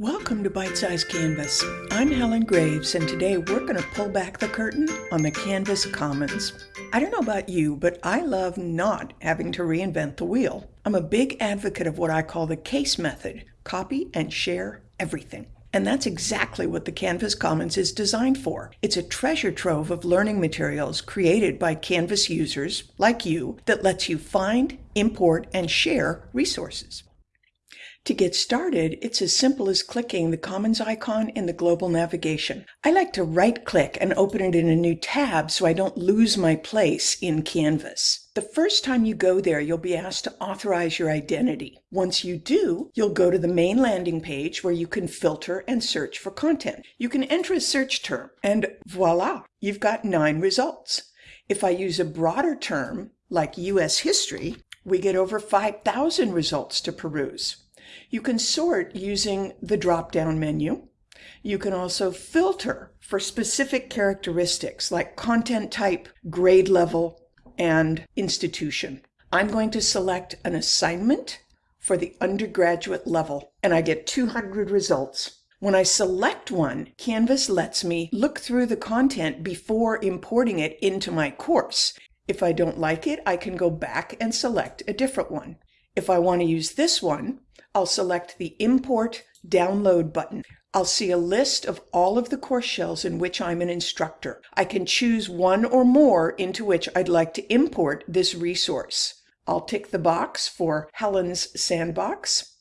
Welcome to Bite Size Canvas. I'm Helen Graves, and today we're going to pull back the curtain on the Canvas Commons. I don't know about you, but I love not having to reinvent the wheel. I'm a big advocate of what I call the CASE method copy and share everything. And that's exactly what the Canvas Commons is designed for. It's a treasure trove of learning materials created by Canvas users like you that lets you find, import, and share resources. To get started, it's as simple as clicking the Commons icon in the global navigation. I like to right-click and open it in a new tab so I don't lose my place in Canvas. The first time you go there, you'll be asked to authorize your identity. Once you do, you'll go to the main landing page where you can filter and search for content. You can enter a search term, and voila, you've got nine results. If I use a broader term, like U.S. history, we get over 5,000 results to peruse. You can sort using the drop-down menu. You can also filter for specific characteristics like content type, grade level, and institution. I'm going to select an assignment for the undergraduate level, and I get 200 results. When I select one, Canvas lets me look through the content before importing it into my course. If I don't like it, I can go back and select a different one. If I want to use this one, I'll select the Import Download button. I'll see a list of all of the course shells in which I'm an instructor. I can choose one or more into which I'd like to import this resource. I'll tick the box for Helen's Sandbox,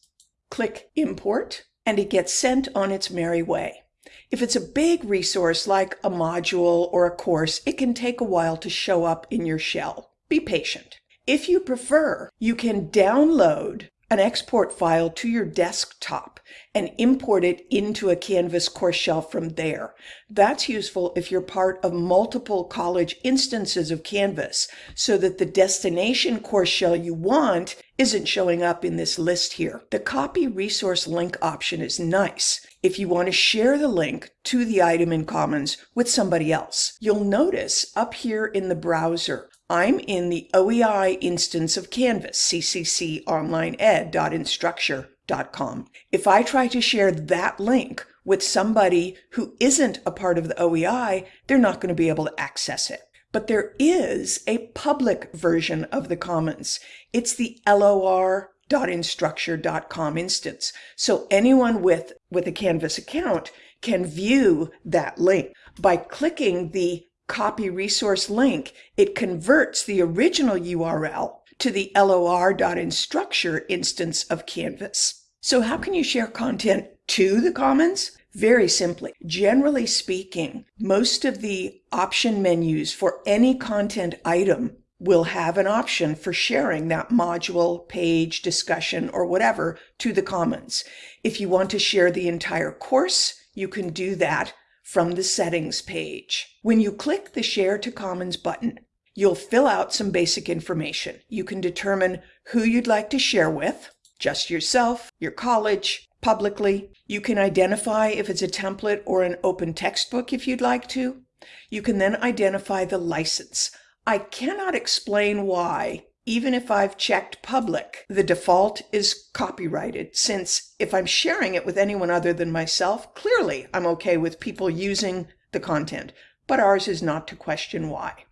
click Import, and it gets sent on its merry way. If it's a big resource like a module or a course, it can take a while to show up in your shell. Be patient. If you prefer, you can download an export file to your desktop and import it into a Canvas course shell from there. That's useful if you're part of multiple college instances of Canvas so that the destination course shell you want isn't showing up in this list here. The copy resource link option is nice if you want to share the link to the item in Commons with somebody else. You'll notice up here in the browser I'm in the OEI instance of Canvas, ccconlineed.instructure.com. If I try to share that link with somebody who isn't a part of the OEI, they're not going to be able to access it. But there is a public version of the Commons. It's the lor.instructure.com instance. So anyone with, with a Canvas account can view that link. By clicking the copy resource link, it converts the original URL to the lor.instructure instance of Canvas. So how can you share content to the Commons? Very simply, generally speaking, most of the option menus for any content item will have an option for sharing that module, page, discussion, or whatever to the Commons. If you want to share the entire course, you can do that from the settings page. When you click the Share to Commons button, you'll fill out some basic information. You can determine who you'd like to share with, just yourself, your college, publicly. You can identify if it's a template or an open textbook if you'd like to. You can then identify the license. I cannot explain why even if I've checked public, the default is copyrighted since if I'm sharing it with anyone other than myself, clearly I'm okay with people using the content, but ours is not to question why.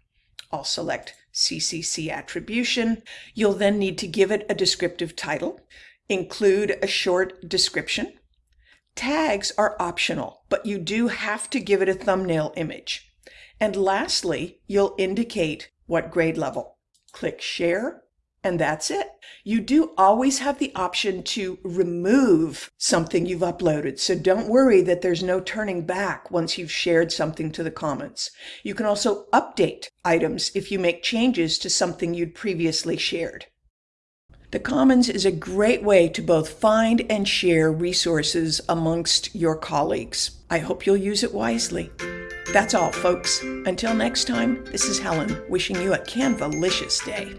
I'll select CCC attribution. You'll then need to give it a descriptive title, include a short description. Tags are optional, but you do have to give it a thumbnail image. And lastly, you'll indicate what grade level click share, and that's it. You do always have the option to remove something you've uploaded, so don't worry that there's no turning back once you've shared something to the Commons. You can also update items if you make changes to something you'd previously shared. The Commons is a great way to both find and share resources amongst your colleagues. I hope you'll use it wisely. That's all, folks. Until next time, this is Helen wishing you a Canvalicious day.